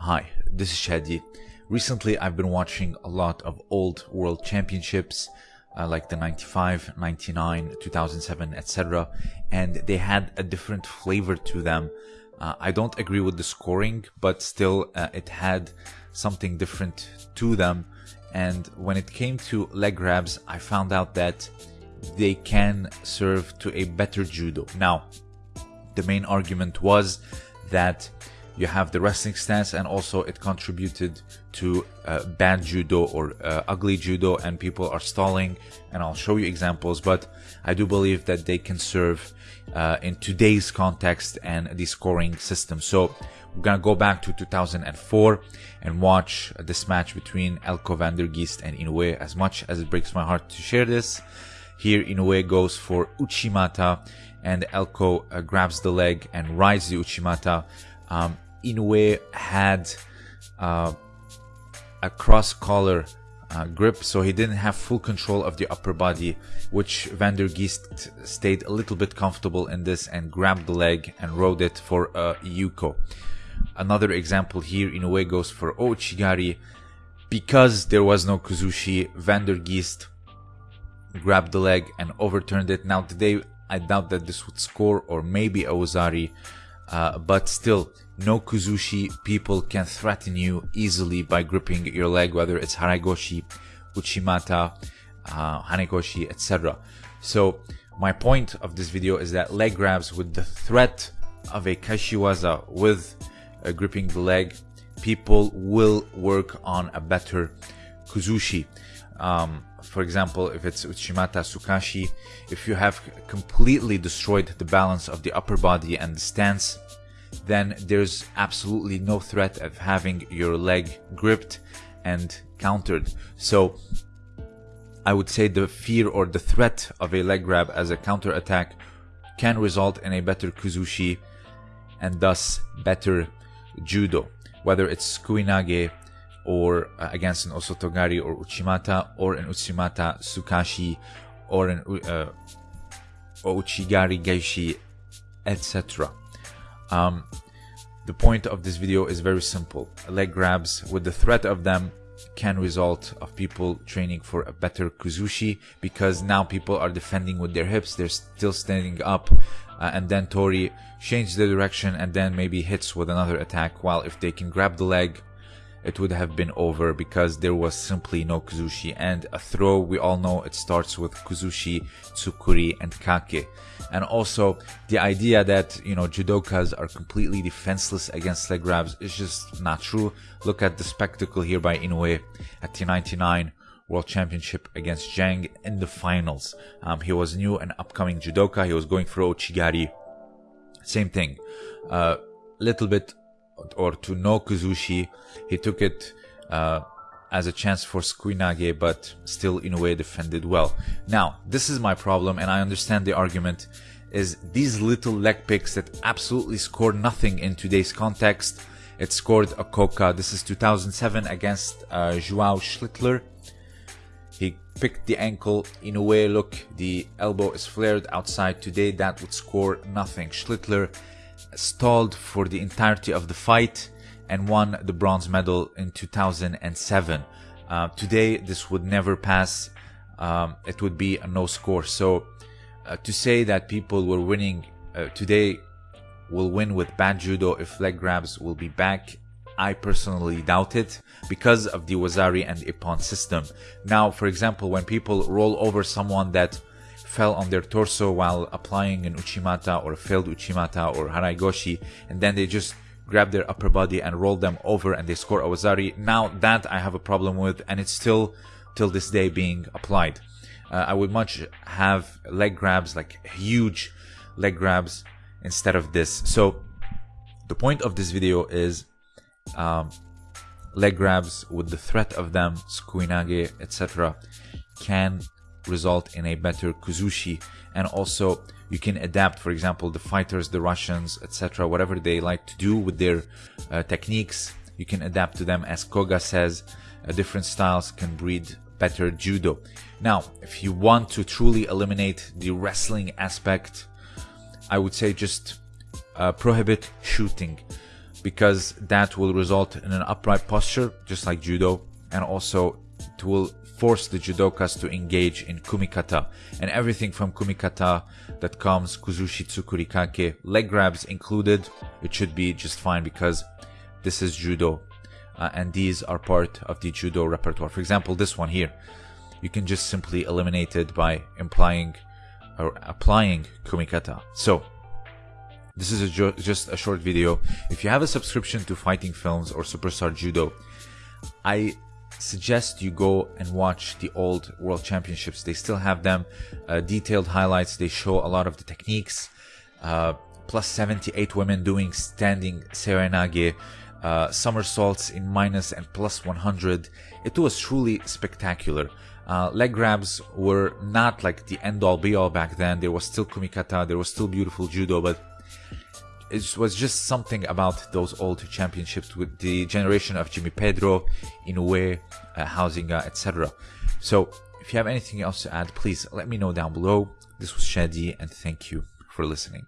Hi, this is Shadi. Recently, I've been watching a lot of old world championships, uh, like the 95, 99, 2007, etc., and they had a different flavor to them. Uh, I don't agree with the scoring, but still, uh, it had something different to them. And when it came to leg grabs, I found out that they can serve to a better judo. Now, the main argument was that you have the wrestling stance and also it contributed to uh, bad judo or uh, ugly judo and people are stalling and I'll show you examples but I do believe that they can serve uh, in today's context and the scoring system. So we're gonna go back to 2004 and watch this match between Elko van der Geest and Inoue. As much as it breaks my heart to share this here Inoue goes for Uchimata and Elko uh, grabs the leg and rides the Uchimata. Um, Inoue had uh, a cross collar uh, grip, so he didn't have full control of the upper body, which Van der Geest stayed a little bit comfortable in this and grabbed the leg and rode it for a Yuko. Another example here, Inoue goes for Ouchigari. Because there was no Kuzushi, Van der Geest grabbed the leg and overturned it. Now today, I doubt that this would score or maybe Wazari, uh, but still, no Kuzushi people can threaten you easily by gripping your leg, whether it's Haraigoshi, Uchimata, uh, Hanegoshi, etc. So my point of this video is that leg grabs with the threat of a Kaeshiwaza with uh, gripping the leg, people will work on a better Kuzushi. Um, for example, if it's Uchimata Sukashi, if you have completely destroyed the balance of the upper body and the stance, then there's absolutely no threat of having your leg gripped and countered. So I would say the fear or the threat of a leg grab as a counter attack can result in a better Kuzushi and thus better judo, whether it's Kuinage or uh, against an Osotogari or Uchimata or an Uchimata Sukashi or an uh, Ouchigari Gaeshi, etc. Um, the point of this video is very simple. Leg grabs with the threat of them can result of people training for a better kuzushi because now people are defending with their hips they're still standing up uh, and then tori changes the direction and then maybe hits with another attack while if they can grab the leg it would have been over because there was simply no Kuzushi and a throw we all know it starts with Kuzushi, Tsukuri and Kake and also the idea that you know judokas are completely defenseless against leg grabs is just not true look at the spectacle here by Inoue at the 99 World Championship against Zhang in the finals. Um, he was new and upcoming judoka. He was going for Ouchigari. Same thing. A uh, little bit or to no Kuzushi. He took it uh, as a chance for Sukuinage, but still in a way defended well. Now, this is my problem, and I understand the argument, is these little leg picks that absolutely score nothing in today's context. It scored a Koka. This is 2007 against uh, Joao Schlittler. He picked the ankle. in a way. look, the elbow is flared outside. Today, that would score nothing. Schlittler stalled for the entirety of the fight and won the bronze medal in 2007. Uh, today, this would never pass. Um, it would be a no score. So, uh, to say that people were winning uh, today will win with bad judo if leg grabs will be back. I personally doubt it because of the Wazari and Ippon system. Now, for example, when people roll over someone that fell on their torso while applying an uchimata or failed uchimata or haraigoshi and then they just grab their upper body and roll them over and they score a wazari. Now that I have a problem with and it's still till this day being applied. Uh, I would much have leg grabs, like huge leg grabs instead of this. So the point of this video is um, leg grabs with the threat of them, sukuinage, etc. can result in a better kuzushi. And also you can adapt for example the fighters the russians etc whatever they like to do with their uh, techniques. You can adapt to them as koga says uh, different styles can breed better judo. Now if you want to truly eliminate the wrestling aspect i would say just uh, prohibit shooting because that will result in an upright posture, just like judo, and also it will force the judokas to engage in kumikata and everything from kumikata that comes kuzushi tsukurikake, leg grabs included. It should be just fine because this is judo uh, and these are part of the judo repertoire. For example, this one here, you can just simply eliminate it by implying or applying kumikata. So this is a just a short video. If you have a subscription to Fighting Films or Superstar Judo, I suggest you go and watch the old World Championships. They still have them, uh, detailed highlights. They show a lot of the techniques. Uh, plus 78 women doing standing seoinage, uh, somersaults in minus and plus 100. It was truly spectacular. Uh, leg grabs were not like the end all be all back then. There was still kumikata, there was still beautiful judo, but it was just something about those old championships with the generation of Jimmy Pedro, Inoue, uh, Huizinga, etc. So, if you have anything else to add, please let me know down below. This was Shadi, and thank you for listening.